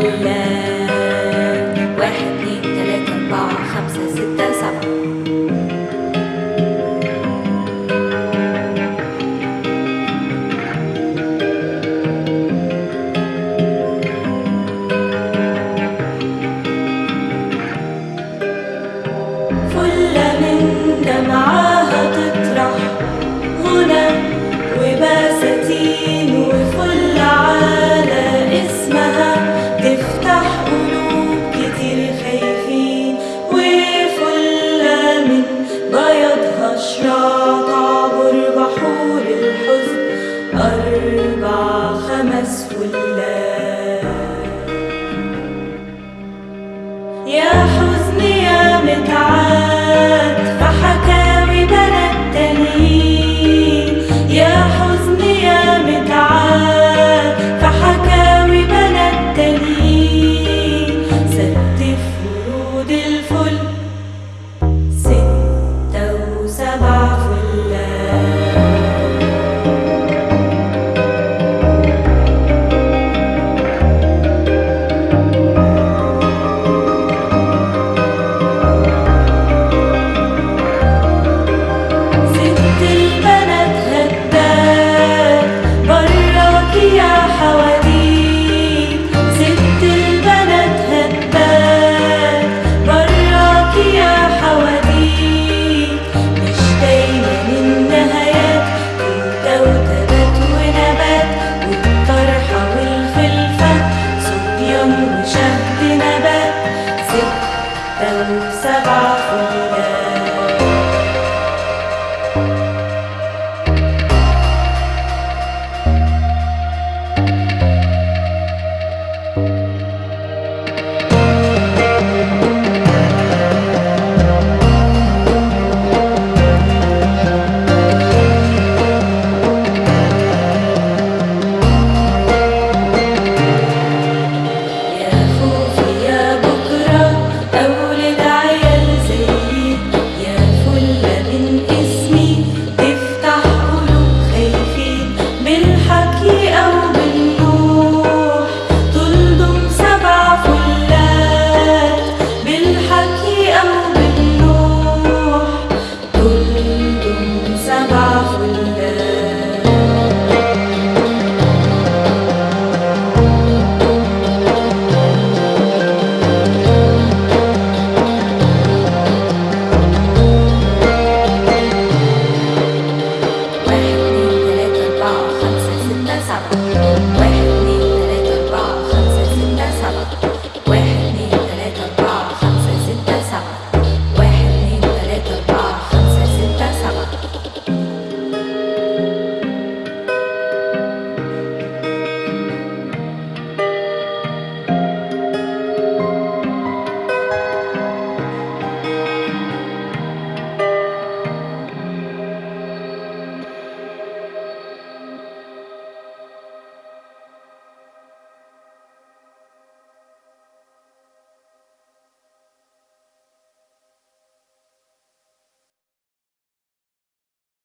Hallelujah. فلات يا حزن يا متعال Then Sabah